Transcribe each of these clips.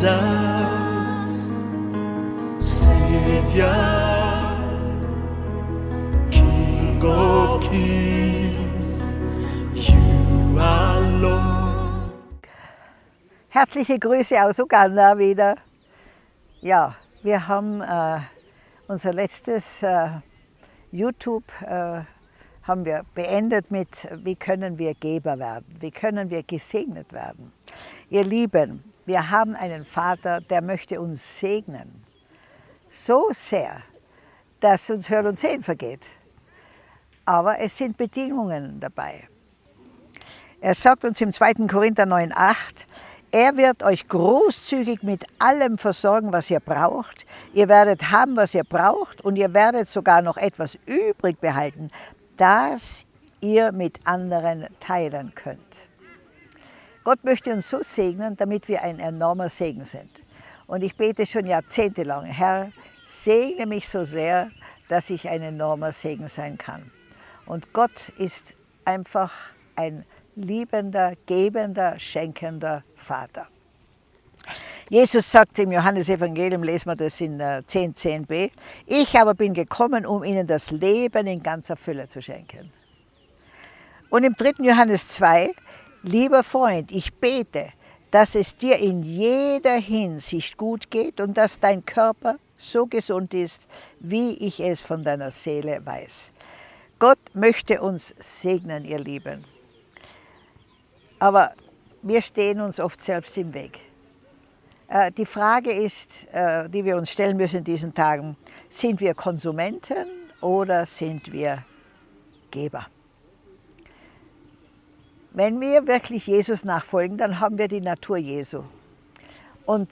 Jesus, Savior, King of Kings, you are Lord. Herzliche Grüße aus Uganda wieder. Ja, wir haben äh, unser letztes äh, YouTube äh, haben wir beendet mit, wie können wir Geber werden, wie können wir gesegnet werden. Ihr Lieben, wir haben einen Vater, der möchte uns segnen. So sehr, dass uns Hören und Sehen vergeht. Aber es sind Bedingungen dabei. Er sagt uns im 2. Korinther 9,8, er wird euch großzügig mit allem versorgen, was ihr braucht. Ihr werdet haben, was ihr braucht und ihr werdet sogar noch etwas übrig behalten, das ihr mit anderen teilen könnt. Gott möchte uns so segnen, damit wir ein enormer Segen sind. Und ich bete schon jahrzehntelang, Herr, segne mich so sehr, dass ich ein enormer Segen sein kann. Und Gott ist einfach ein liebender, gebender, schenkender Vater. Jesus sagt im Johannesevangelium, lesen wir das in 10, äh, 10b, ich aber bin gekommen, um ihnen das Leben in ganzer Fülle zu schenken. Und im 3. Johannes 2, lieber Freund, ich bete, dass es dir in jeder Hinsicht gut geht und dass dein Körper so gesund ist, wie ich es von deiner Seele weiß. Gott möchte uns segnen, ihr Lieben. Aber wir stehen uns oft selbst im Weg. Äh, die Frage ist, äh, die wir uns stellen müssen in diesen Tagen, sind wir Konsumenten oder sind wir Geber? Wenn wir wirklich Jesus nachfolgen, dann haben wir die Natur Jesu und,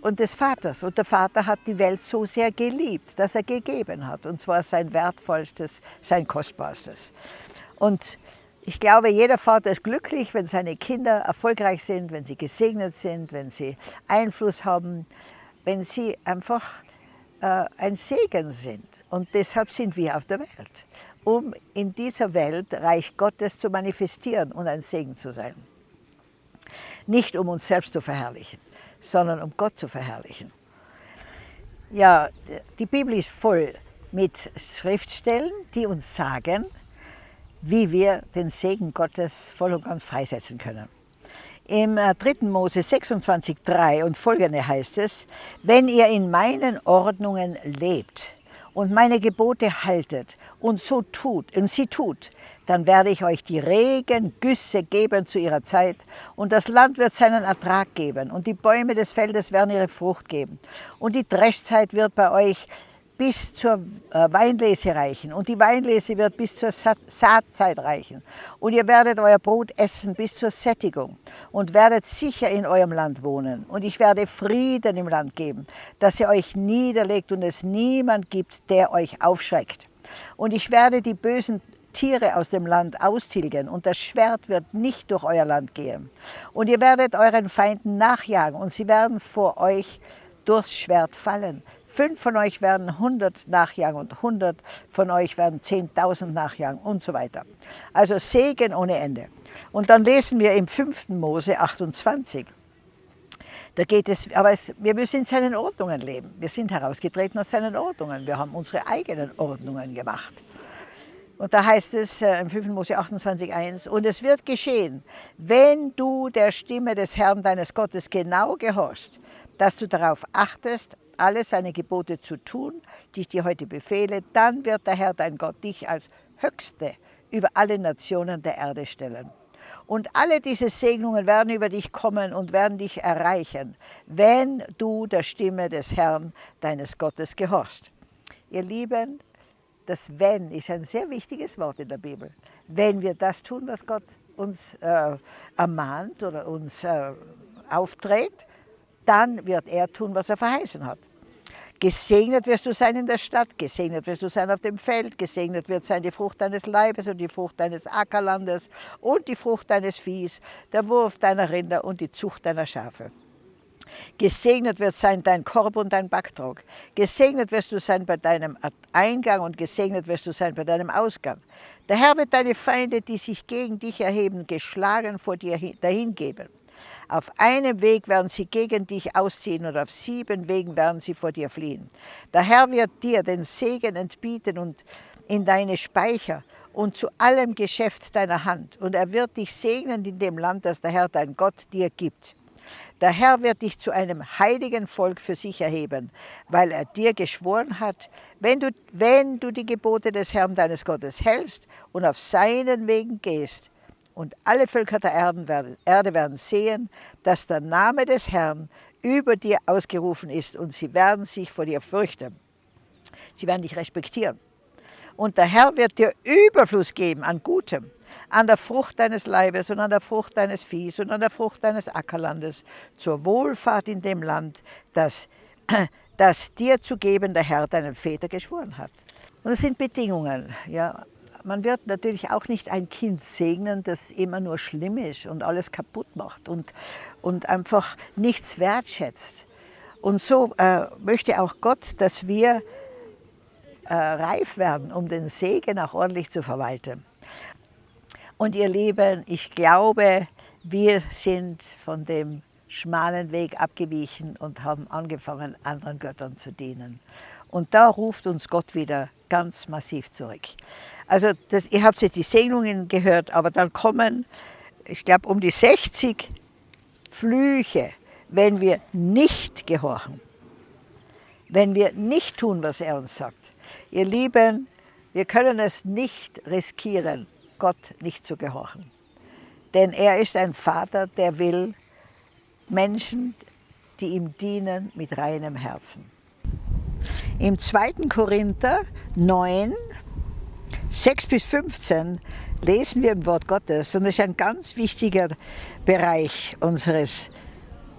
und des Vaters. Und der Vater hat die Welt so sehr geliebt, dass er gegeben hat. Und zwar sein wertvollstes, sein kostbarstes. Und ich glaube, jeder Vater ist glücklich, wenn seine Kinder erfolgreich sind, wenn sie gesegnet sind, wenn sie Einfluss haben, wenn sie einfach äh, ein Segen sind. Und deshalb sind wir auf der Welt, um in dieser Welt Reich Gottes zu manifestieren und ein Segen zu sein. Nicht um uns selbst zu verherrlichen, sondern um Gott zu verherrlichen. Ja, die Bibel ist voll mit Schriftstellen, die uns sagen, wie wir den Segen Gottes voll und ganz freisetzen können. Im 3. Äh, Mose 26,3 und folgende heißt es, wenn ihr in meinen Ordnungen lebt und meine Gebote haltet und so tut und sie tut, dann werde ich euch die Regengüsse geben zu ihrer Zeit und das Land wird seinen Ertrag geben und die Bäume des Feldes werden ihre Frucht geben. Und die Dreschzeit wird bei euch bis zur äh, Weinlese reichen und die Weinlese wird bis zur Saatzeit reichen. Und ihr werdet euer Brot essen bis zur Sättigung und werdet sicher in eurem Land wohnen. Und ich werde Frieden im Land geben, dass ihr euch niederlegt und es niemand gibt, der euch aufschreckt. Und ich werde die bösen Tiere aus dem Land austilgen und das Schwert wird nicht durch euer Land gehen. Und ihr werdet euren Feinden nachjagen und sie werden vor euch durchs Schwert fallen. Fünf von euch werden 100 nachjagen und 100 von euch werden 10.000 nachjagen und so weiter. Also Segen ohne Ende. Und dann lesen wir im 5. Mose 28. Da geht es, aber es, wir müssen in seinen Ordnungen leben. Wir sind herausgetreten aus seinen Ordnungen. Wir haben unsere eigenen Ordnungen gemacht. Und da heißt es äh, im 5. Mose 28, 1, und es wird geschehen, wenn du der Stimme des Herrn deines Gottes genau gehorchst, dass du darauf achtest, alle seine Gebote zu tun, die ich dir heute befehle, dann wird der Herr dein Gott dich als Höchste über alle Nationen der Erde stellen. Und alle diese Segnungen werden über dich kommen und werden dich erreichen, wenn du der Stimme des Herrn, deines Gottes, gehorchst. Ihr Lieben, das Wenn ist ein sehr wichtiges Wort in der Bibel. Wenn wir das tun, was Gott uns äh, ermahnt oder uns äh, aufträgt, dann wird er tun, was er verheißen hat. Gesegnet wirst du sein in der Stadt, gesegnet wirst du sein auf dem Feld, gesegnet wird sein die Frucht deines Leibes und die Frucht deines Ackerlandes und die Frucht deines Viehs, der Wurf deiner Rinder und die Zucht deiner Schafe. Gesegnet wird sein dein Korb und dein Backtrog. Gesegnet wirst du sein bei deinem Eingang und gesegnet wirst du sein bei deinem Ausgang. Der Herr wird deine Feinde, die sich gegen dich erheben, geschlagen vor dir dahingeben. Auf einem Weg werden sie gegen dich ausziehen und auf sieben Wegen werden sie vor dir fliehen. Der Herr wird dir den Segen entbieten und in deine Speicher und zu allem Geschäft deiner Hand. Und er wird dich segnen in dem Land, das der Herr dein Gott dir gibt. Der Herr wird dich zu einem heiligen Volk für sich erheben, weil er dir geschworen hat, wenn du, wenn du die Gebote des Herrn deines Gottes hältst und auf seinen Wegen gehst. Und alle Völker der Erde werden sehen, dass der Name des Herrn über dir ausgerufen ist und sie werden sich vor dir fürchten. Sie werden dich respektieren. Und der Herr wird dir Überfluss geben an Gutem, an der Frucht deines Leibes und an der Frucht deines Viehs und an der Frucht deines Ackerlandes, zur Wohlfahrt in dem Land, das, das dir zu geben der Herr deinen Väter geschworen hat. Und das sind Bedingungen. Ja. Man wird natürlich auch nicht ein Kind segnen, das immer nur schlimm ist und alles kaputt macht und, und einfach nichts wertschätzt. Und so äh, möchte auch Gott, dass wir äh, reif werden, um den Segen auch ordentlich zu verwalten. Und ihr Lieben, ich glaube, wir sind von dem schmalen Weg abgewichen und haben angefangen, anderen Göttern zu dienen. Und da ruft uns Gott wieder ganz massiv zurück. Also das, ihr habt jetzt die Segnungen gehört, aber dann kommen, ich glaube, um die 60 Flüche, wenn wir nicht gehorchen, wenn wir nicht tun, was er uns sagt. Ihr Lieben, wir können es nicht riskieren, Gott nicht zu gehorchen. Denn er ist ein Vater, der will Menschen, die ihm dienen, mit reinem Herzen. Im 2. Korinther 9, 6 bis 15 lesen wir im Wort Gottes und das ist ein ganz wichtiger Bereich unseres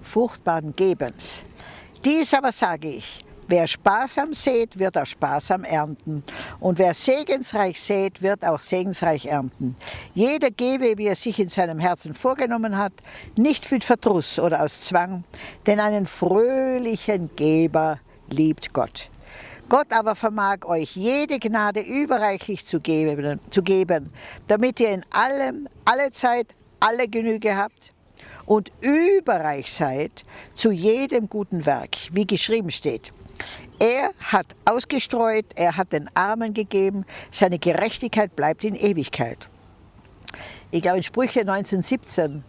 fruchtbaren Gebens. Dies aber sage ich, Wer sparsam sät, wird auch sparsam ernten. Und wer segensreich sät, wird auch segensreich ernten. Jeder gebe, wie er sich in seinem Herzen vorgenommen hat, nicht mit Verdruss oder aus Zwang, denn einen fröhlichen Geber liebt Gott. Gott aber vermag euch jede Gnade überreichlich zu geben, zu geben, damit ihr in allem, alle Zeit, alle Genüge habt und überreich seid zu jedem guten Werk, wie geschrieben steht. Er hat ausgestreut, er hat den Armen gegeben, seine Gerechtigkeit bleibt in Ewigkeit. Ich glaube in Sprüche 1917,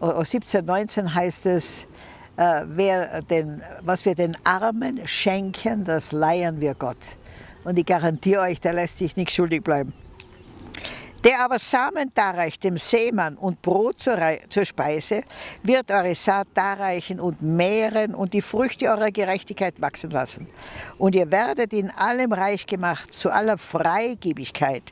17, 19 heißt es, äh, den, was wir den Armen schenken, das leihen wir Gott. Und ich garantiere euch, der lässt sich nicht schuldig bleiben. Der aber Samen darreicht dem Seemann und Brot zur, zur, Speise, wird eure Saat darreichen und mehren und die Früchte eurer Gerechtigkeit wachsen lassen. Und ihr werdet in allem reich gemacht zu aller Freigebigkeit,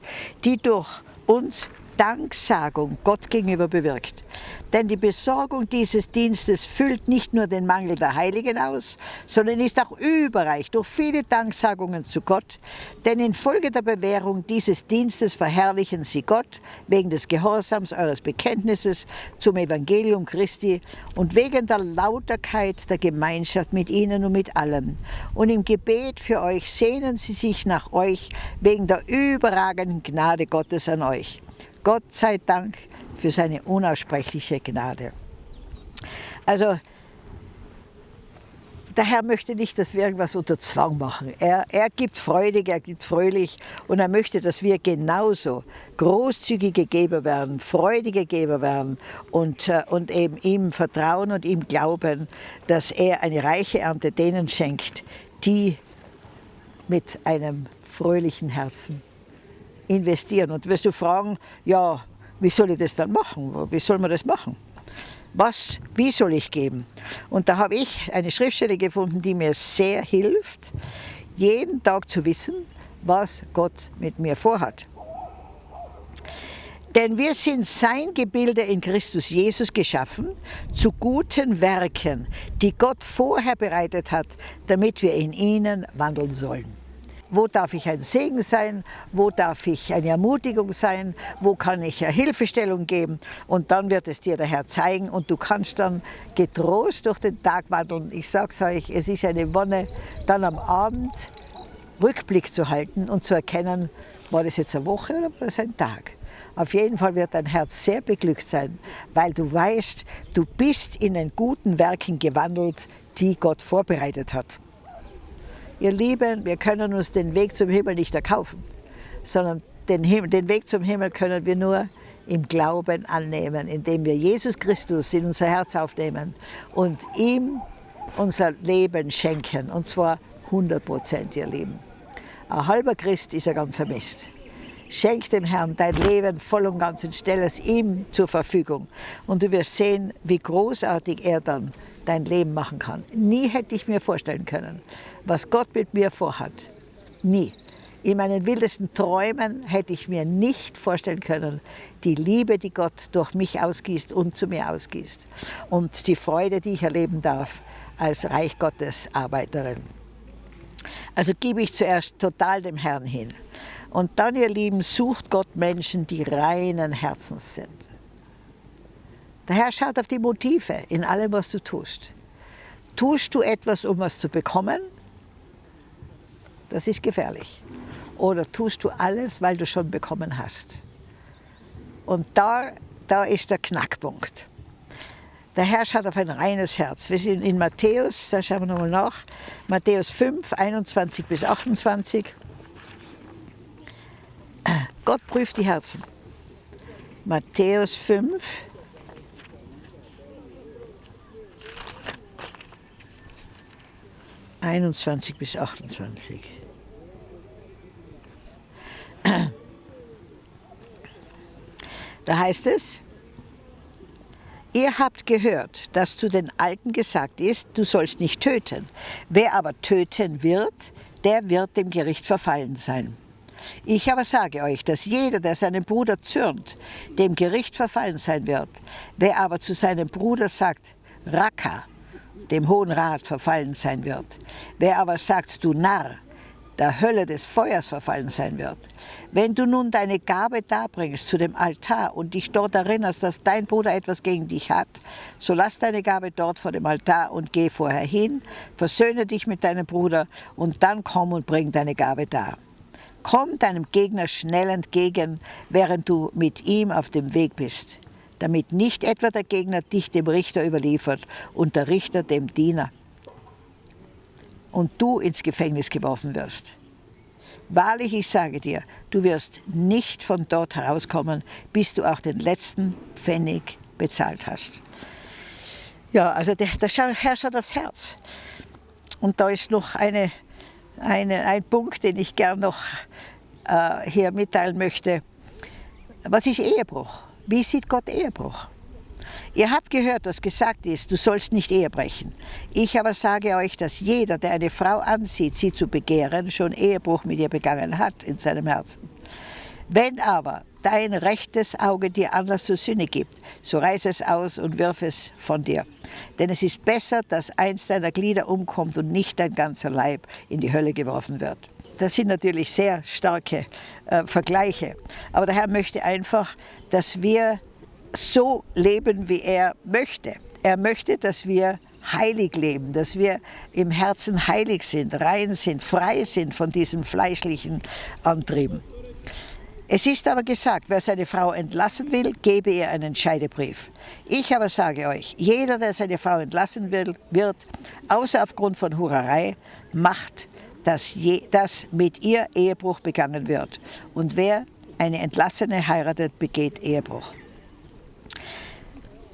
die durch uns Danksagung Gott gegenüber bewirkt. Denn die Besorgung dieses Dienstes füllt nicht nur den Mangel der Heiligen aus, sondern ist auch überreich durch viele Danksagungen zu Gott. Denn infolge der Bewährung dieses Dienstes verherrlichen sie Gott wegen des Gehorsams eures Bekenntnisses zum Evangelium Christi und wegen der Lauterkeit der Gemeinschaft mit ihnen und mit allen. Und im Gebet für euch sehnen sie sich nach euch wegen der überragenden Gnade Gottes an euch. Gott sei Dank für seine unaussprechliche Gnade. Also der Herr möchte nicht, dass wir irgendwas unter Zwang machen. Er, er gibt freudig, er gibt fröhlich und er möchte, dass wir genauso großzügige Geber werden, freudige Geber werden und, äh, und eben ihm vertrauen und ihm glauben, dass er eine reiche Ernte denen schenkt, die mit einem fröhlichen Herzen investieren. Und wirst du fragen, ja, wie soll ich das dann machen? Wie soll man das machen? Was, wie soll ich geben? Und da habe ich eine Schriftstelle gefunden, die mir sehr hilft, jeden Tag zu wissen, was Gott mit mir vorhat. Denn wir sind sein Gebilde in Christus Jesus geschaffen, zu guten Werken, die Gott vorher bereitet hat, damit wir in ihnen wandeln sollen. Wo darf ich ein Segen sein? Wo darf ich eine Ermutigung sein? Wo kann ich eine Hilfestellung geben? Und dann wird es dir der Herr zeigen und du kannst dann getrost durch den Tag wandeln. Ich sage es euch, es ist eine Wonne, dann am Abend Rückblick zu halten und zu erkennen, war das jetzt eine Woche oder war das ein Tag? Auf jeden Fall wird dein Herz sehr beglückt sein, weil du weißt, du bist in den guten Werken gewandelt, die Gott vorbereitet hat. Ihr Lieben, wir können uns den Weg zum Himmel nicht erkaufen, sondern den, Himmel, den Weg zum Himmel können wir nur im Glauben annehmen, indem wir Jesus Christus in unser Herz aufnehmen und ihm unser Leben schenken, und zwar 100 Prozent, ihr Lieben. Ein halber Christ ist ein ganzer Mist. Schenk dem Herrn dein Leben voll und ganz und stell es ihm zur Verfügung. Und du wirst sehen, wie großartig er dann dein Leben machen kann. Nie hätte ich mir vorstellen können, was Gott mit mir vorhat. Nie. In meinen wildesten Träumen hätte ich mir nicht vorstellen können, die Liebe, die Gott durch mich ausgießt und zu mir ausgießt. Und die Freude, die ich erleben darf als Reich Gottes Arbeiterin. Also gebe ich zuerst total dem Herrn hin. Und dann, ihr Lieben, sucht Gott Menschen, die reinen Herzens sind. Der Herr schaut auf die Motive in allem, was du tust. Tust du etwas, um was zu bekommen? Das ist gefährlich. Oder tust du alles, weil du schon bekommen hast? Und da, da ist der Knackpunkt. Der Herr schaut auf ein reines Herz. Wir sind in Matthäus, da schauen wir nochmal nach, Matthäus 5, 21 bis 28. Gott prüft die Herzen. Matthäus 5, Einundzwanzig bis 28. Da heißt es, Ihr habt gehört, dass zu den Alten gesagt ist, du sollst nicht töten. Wer aber töten wird, der wird dem Gericht verfallen sein. Ich aber sage euch, dass jeder, der seinem Bruder zürnt, dem Gericht verfallen sein wird. Wer aber zu seinem Bruder sagt, Raka, dem Hohen Rat verfallen sein wird. Wer aber sagt, du Narr, der Hölle des Feuers verfallen sein wird. Wenn du nun deine Gabe darbringst zu dem Altar und dich dort erinnerst, dass dein Bruder etwas gegen dich hat, so lass deine Gabe dort vor dem Altar und geh vorher hin, versöhne dich mit deinem Bruder und dann komm und bring deine Gabe dar. Komm deinem Gegner schnell entgegen, während du mit ihm auf dem Weg bist, damit nicht etwa der Gegner dich dem Richter überliefert und der Richter dem Diener und du ins Gefängnis geworfen wirst. Wahrlich, ich sage dir, du wirst nicht von dort herauskommen, bis du auch den letzten Pfennig bezahlt hast. Ja, also der, der Herr schaut aufs Herz. Und da ist noch eine, eine, ein Punkt, den ich gern noch äh, hier mitteilen möchte. Was ist Ehebruch? Wie sieht Gott Ehebruch? Ihr habt gehört, dass gesagt ist, du sollst nicht Ehe brechen. Ich aber sage euch, dass jeder, der eine Frau ansieht, sie zu begehren, schon Ehebruch mit ihr begangen hat in seinem Herzen. Wenn aber dein rechtes Auge dir Anlass zur Sünde gibt, so reiß es aus und wirf es von dir. Denn es ist besser, dass eins deiner Glieder umkommt und nicht dein ganzer Leib in die Hölle geworfen wird. Das sind natürlich sehr starke äh, Vergleiche. Aber der Herr möchte einfach, dass wir so leben, wie er möchte. Er möchte, dass wir heilig leben, dass wir im Herzen heilig sind, rein sind, frei sind von diesen fleischlichen Antrieben. Es ist aber gesagt, wer seine Frau entlassen will, gebe ihr einen Scheidebrief. Ich aber sage euch, jeder, der seine Frau entlassen will, wird, außer aufgrund von Hurerei, macht, dass, je, dass mit ihr Ehebruch begangen wird. Und wer eine Entlassene heiratet, begeht Ehebruch.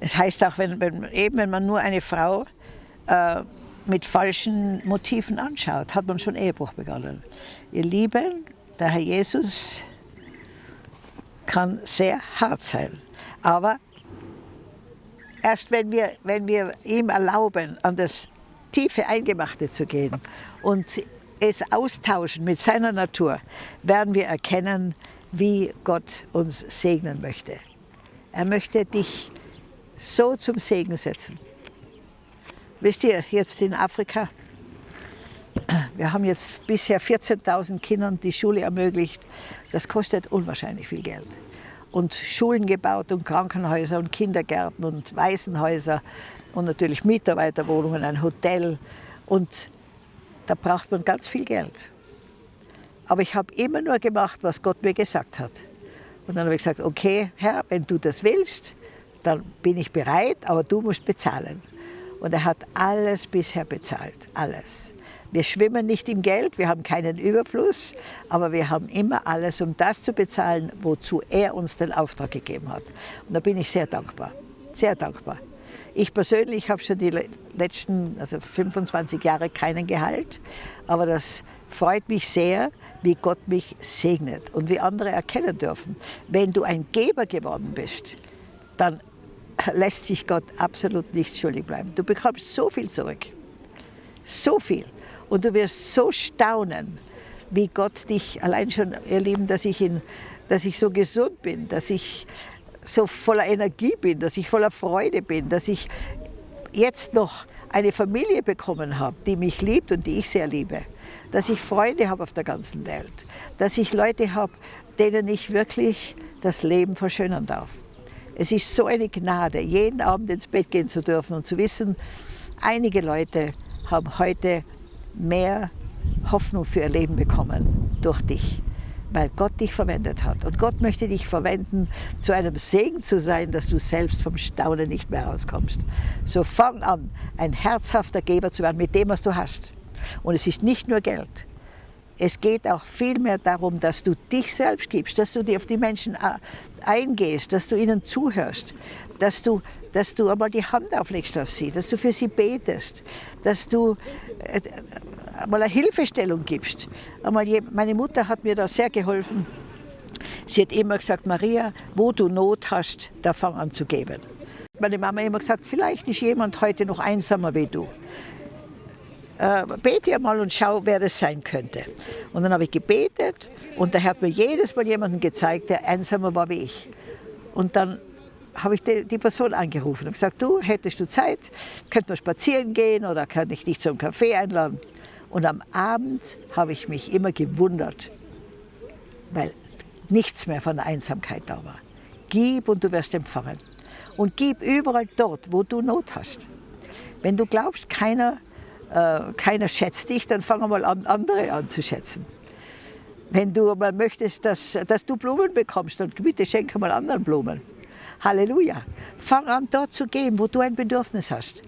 Es heißt auch, wenn, wenn, eben wenn man nur eine Frau äh, mit falschen Motiven anschaut, hat man schon Ehebruch begonnen. Ihr Lieben, der Herr Jesus kann sehr hart sein, aber erst wenn wir, wenn wir ihm erlauben, an das tiefe Eingemachte zu gehen und es austauschen mit seiner Natur, werden wir erkennen, wie Gott uns segnen möchte. Er möchte dich so zum Segen setzen. Wisst ihr, jetzt in Afrika, wir haben jetzt bisher 14.000 Kindern die Schule ermöglicht. Das kostet unwahrscheinlich viel Geld. Und Schulen gebaut und Krankenhäuser und Kindergärten und Waisenhäuser und natürlich Mitarbeiterwohnungen, ein Hotel. Und da braucht man ganz viel Geld. Aber ich habe immer nur gemacht, was Gott mir gesagt hat. Und dann habe ich gesagt, okay, Herr, wenn du das willst, dann bin ich bereit, aber du musst bezahlen. Und er hat alles bisher bezahlt, alles. Wir schwimmen nicht im Geld, wir haben keinen Überfluss, aber wir haben immer alles, um das zu bezahlen, wozu er uns den Auftrag gegeben hat. Und da bin ich sehr dankbar, sehr dankbar. Ich persönlich habe schon die letzten also 25 Jahre keinen Gehalt, aber das freut mich sehr, wie Gott mich segnet und wie andere erkennen dürfen. Wenn du ein Geber geworden bist, dann lässt sich Gott absolut nicht schuldig bleiben. Du bekommst so viel zurück, so viel. Und du wirst so staunen, wie Gott dich, allein schon, ihr Lieben, dass ich, in, dass ich so gesund bin, dass ich so voller Energie bin, dass ich voller Freude bin, dass ich jetzt noch eine Familie bekommen habe, die mich liebt und die ich sehr liebe, dass ich Freunde habe auf der ganzen Welt, dass ich Leute habe, denen ich wirklich das Leben verschönern darf. Es ist so eine Gnade, jeden Abend ins Bett gehen zu dürfen und zu wissen, einige Leute haben heute mehr Hoffnung für ihr Leben bekommen durch dich weil Gott dich verwendet hat. Und Gott möchte dich verwenden, zu einem Segen zu sein, dass du selbst vom Staunen nicht mehr rauskommst. So fang an, ein herzhafter Geber zu werden mit dem, was du hast. Und es ist nicht nur Geld. Es geht auch vielmehr darum, dass du dich selbst gibst, dass du dir auf die Menschen äh, eingehst, dass du ihnen zuhörst, dass du, dass du einmal die Hand auflegst auf sie, dass du für sie betest, dass du einmal eine Hilfestellung gibst. Einmal, meine Mutter hat mir da sehr geholfen. Sie hat immer gesagt, Maria, wo du Not hast, da fang an zu geben. Meine Mama hat immer gesagt, vielleicht ist jemand heute noch einsamer wie du. Äh, bete mal und schau, wer das sein könnte. Und dann habe ich gebetet und da hat mir jedes Mal jemanden gezeigt, der einsamer war wie ich. Und dann habe ich die, die, Person angerufen und gesagt, du, hättest du Zeit, könnten wir spazieren gehen oder kann ich dich zum Kaffee einladen? Und am Abend habe ich mich immer gewundert, weil nichts mehr von Einsamkeit da war. Gib und du wirst empfangen. Und gib überall dort, wo du Not hast. Wenn du glaubst, keiner, äh, keiner schätzt dich, dann fang mal an, andere an zu schätzen. Wenn du mal möchtest, dass, dass du Blumen bekommst, dann bitte schenke mal anderen Blumen. Halleluja. Fang an, dort zu gehen, wo du ein Bedürfnis hast.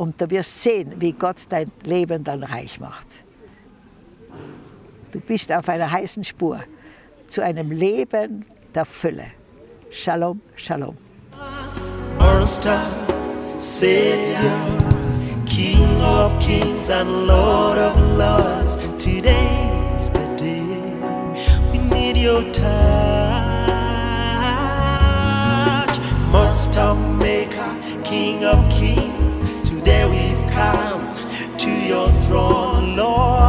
Und du wirst sehen, wie Gott dein Leben dann reich macht. Du bist auf einer heißen Spur zu einem Leben der Fülle. Shalom, Shalom. King of kings and Lord of lords, today's the day we need your touch. Master, Maker, King of kings. come to your throne, Lord.